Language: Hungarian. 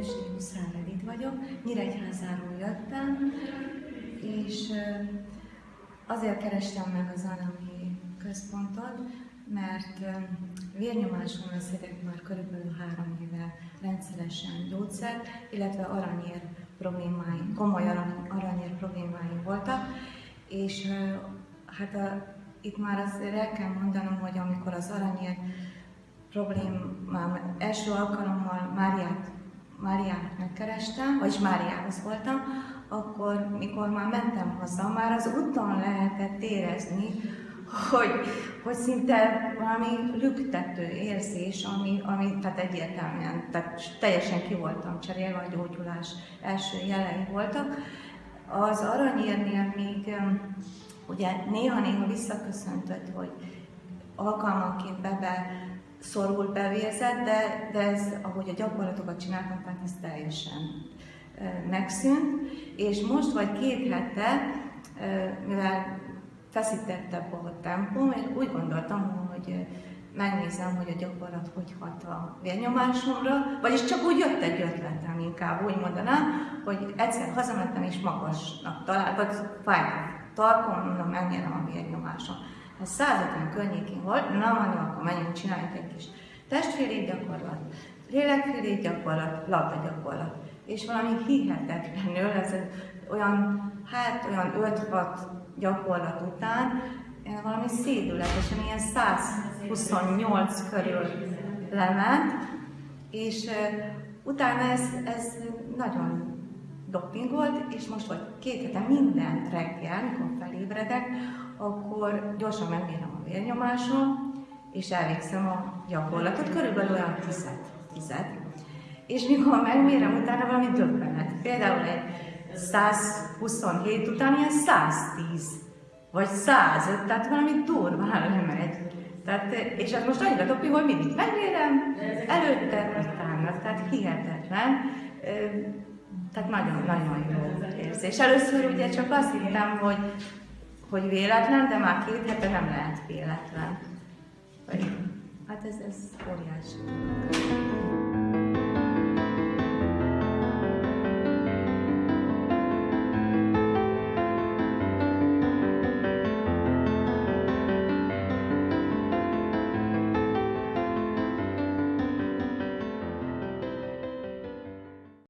és én Huszár Edith vagyok. Nyíregyházáról jöttem, és azért kerestem meg az Anami központot, mert vérnyomáson veszedek már körülbelül három éve rendszeresen gyógyszer, illetve aranyér problémáim, komoly aranyér problémáim voltak, és hát a, itt már azért el kell mondanom, hogy amikor az aranyér problémám első alkalommal Máriát, Máriát megkerestem, vagyis Máriához voltam, akkor, mikor már mentem haza, már az úton lehetett érezni, hogy, hogy szinte valami lüktető érzés, ami, ami tehát egyértelműen, tehát teljesen ki voltam cserélve, a gyógyulás első jelei voltak. Az aranyérnél még ugye néha-néha visszaköszöntött, hogy alkalmanként bebe szorul bevérzett, de, de ez, ahogy a gyakorlatokat csináltam, tehát ez teljesen megszűnt. És most vagy két hete, mivel feszítettebb a tempó, én úgy gondoltam, hogy megnézem, hogy a gyakorlat hogy hat a vérnyomásomra, vagyis csak úgy jött egy ötletem, inkább úgy mondanám, hogy egyszer hazamentem és magasnak talált, vagy fájt tarkon, mondom, megnyerem a vérnyomásom. Ez 150 környékén volt, na mondom, akkor menjünk, csináljunk egy kis testfélét gyakorlat, lélekfélét gyakorlat, labda gyakorlat. És valami hihetetlenül, ez olyan, hát olyan 5-6 gyakorlat után, valami szédületesen, ilyen 128 körül lement, és utána ez, ez nagyon dopingolt, és most vagy két hete mindent reggel, mikor felébredek, akkor gyorsan megmérem a vérnyomásom, és elvégzem a gyakorlatot, körülbelül olyan tized, tized. És mikor megmérem, utána valami döbbenet. Például egy 127 után ilyen 110, vagy 105, tehát valami durván lemegy. Tehát, és ez most annyira dopi, hogy mindig megmérem, előtte, utána, tehát hihetetlen. Tehát nagyon-nagyon jó érzés. Először ugye csak azt hittem, hogy, hogy véletlen, de már két hete nem lehet véletlen. Hát ez, ez óriási.